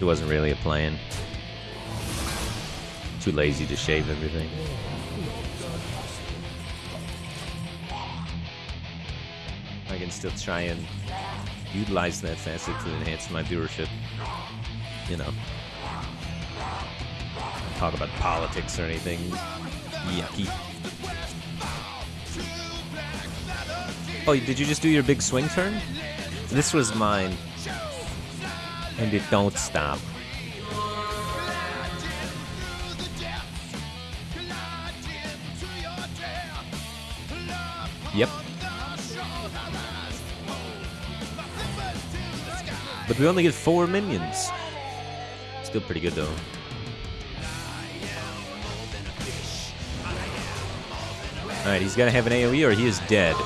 It wasn't really a plan. Too lazy to shave everything. I can still try and utilize that facet to enhance my viewership. You know. Talk about politics or anything yucky. Oh, did you just do your big swing turn? This was mine. And it don't stop. Yep. But we only get four minions. Still pretty good though. Alright, he's gotta have an AoE or he is dead.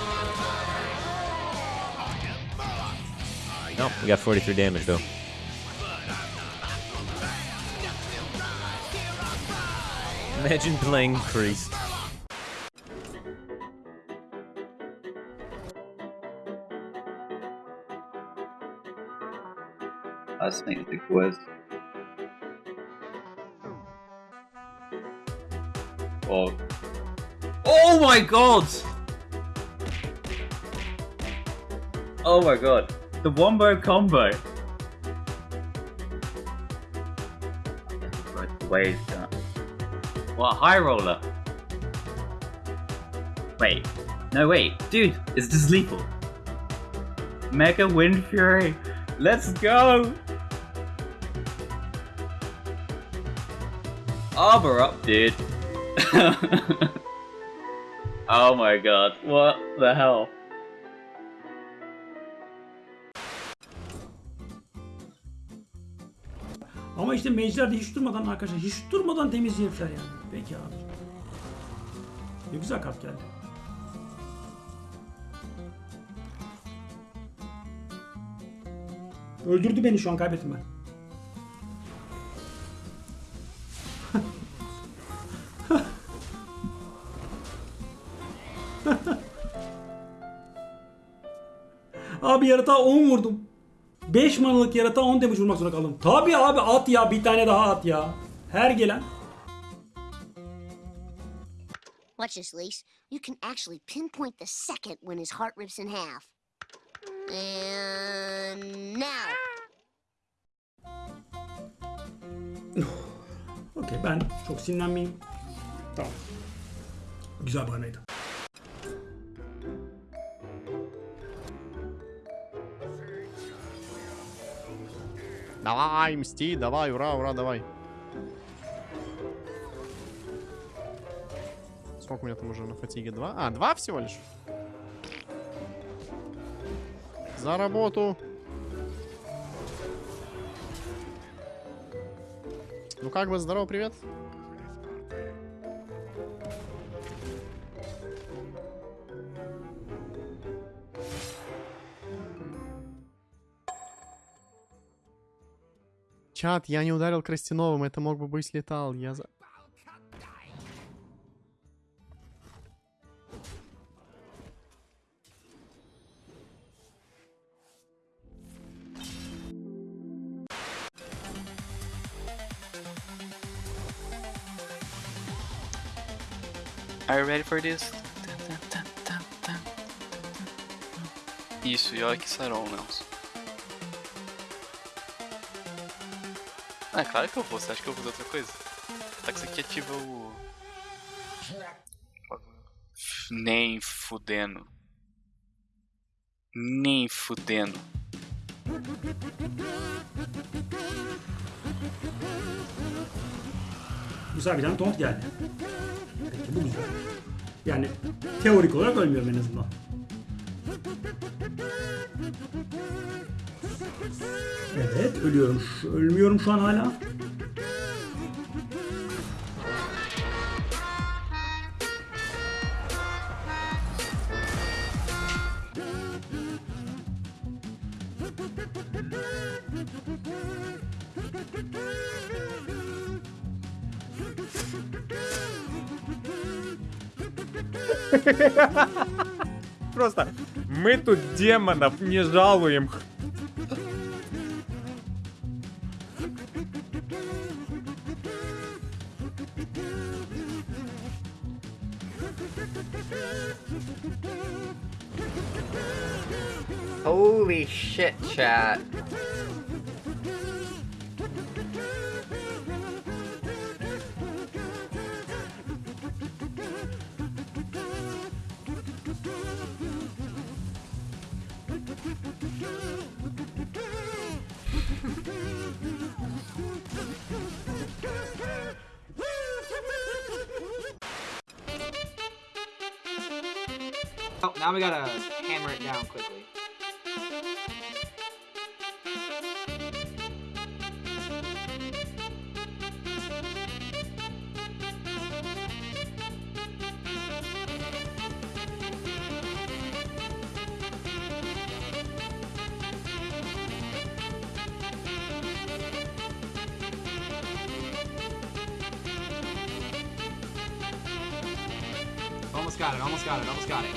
Nope, we got 43 damage though. Imagine playing Priest. Let's make the quiz. Oh. Oh my god! Oh my god. The wombo combo. Right, the way it's done. What, high roller? Wait. No, wait. Dude, is this lethal? Mega-Windfury. Let's go! Arbor up, dude. oh my god, what the hell? Ama işte de hiç durmadan arkadaşlar hiç durmadan temiz herifler yani. Peki abi. Ne güzel kart geldi. Öldürdü beni şu an kaybettim ben. abi yaratığa 10 vurdum. 5 manalık yaratığa 10 damage vurmak zorunda kaldım. Tabi abi at ya bir tane daha at ya. Her gelen. Watch this, Lise. You can actually pinpoint the second when his heart rips in half. And now. Okey ben çok sinirlenmeyeyim. Tamam. Güzel bahaneydi. Давай, мсти, давай, ура, ура, давай. Сколько у меня там уже на фатиге? Два? А, два всего лишь? За работу. Ну как бы, здорово, привет. Чат, я не ударил Крастяновым, это мог бы быть летал. Я за... Are you ready for this? Isso, York Saron, Nelson. Ah, claro que eu vou. Você acha que eu vou fazer outra coisa? Tá que isso aqui ativa o... Nem fudendo. Nem fudendo. Güzel bir tane taunt geldi. Peki bu güzel. Yani teorik olarak ölmüyorum en azından. Evet ölüyorum. Ölmüyorum şu an hala. Просто мы тут демонов не жалуем. Holy shit, chat. Oh, now we gotta hammer it down quickly. Almost got it, almost got it, almost got it.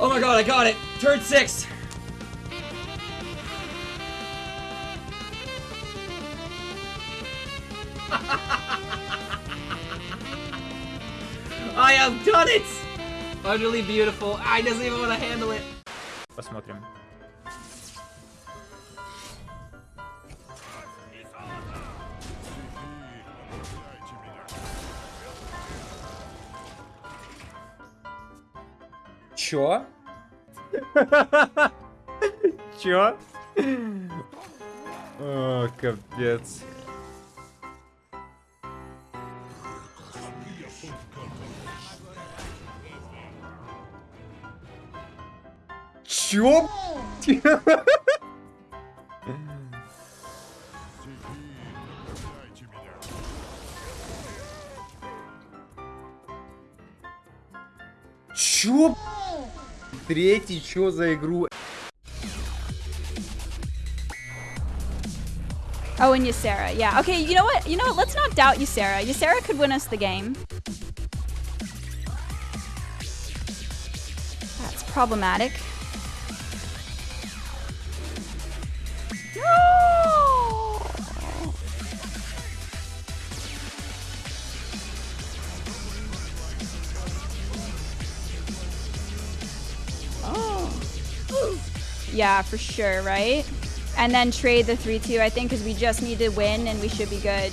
Oh my god, I got it! Turn six! I have done it! Utterly beautiful. I doesn't even want to handle it. Посмотрим. Чё? Чё? О, капец. Чё? Чё? Третий, чё за игру? Oh, and Ysera. Yeah. Okay, you know what? You know what? Let's not doubt Ysera. Ysera could win us the game. That's problematic. Yeah, for sure, right? And then trade the 3-2, I think, because we just need to win and we should be good.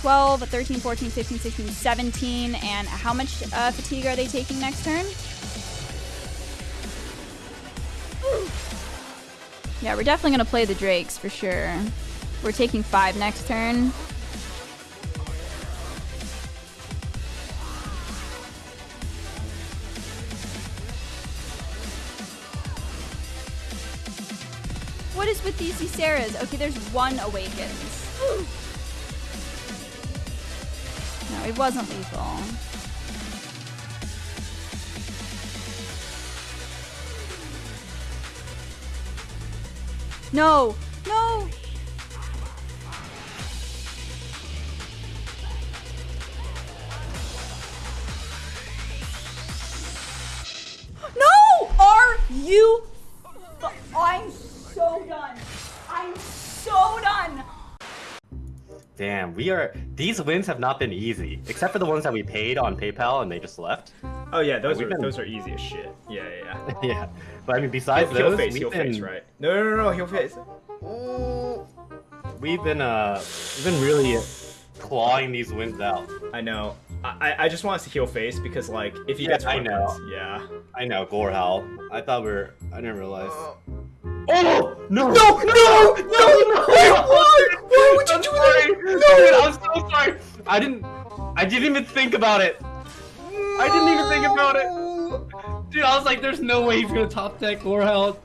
Twelve, 13, 14, 15, 16, 17, and how much uh, fatigue are they taking next turn? Yeah, we're definitely gonna play the Drakes for sure. We're taking five next turn. What is with these Yseras? Okay, there's one Awakens. No, it wasn't lethal. No! No! You? I'm so done. I'm so done. Damn, we are. These wins have not been easy, except for the ones that we paid on PayPal and they just left. Oh yeah, those are been- those are easy as shit. Yeah, yeah, yeah. yeah, but I mean, besides heel those, face, we've heel been, face, right? No, no, no, no, heel face. we've been uh, we've been really clawing these wins out. I know. I, I- I just want us to heal face because like if he Yeah, gets I know. wins- yeah. I know, Gorehowl. I thought we were. I didn't realize. Oh no! No! No! No! No! Why? Why would you I'm do sorry. that? Dude, I'm so sorry. I didn't. I didn't even think about it. I didn't even think about it. Dude, I was like, there's no way he's gonna top deck Gorehowl.